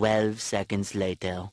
Twelve seconds later.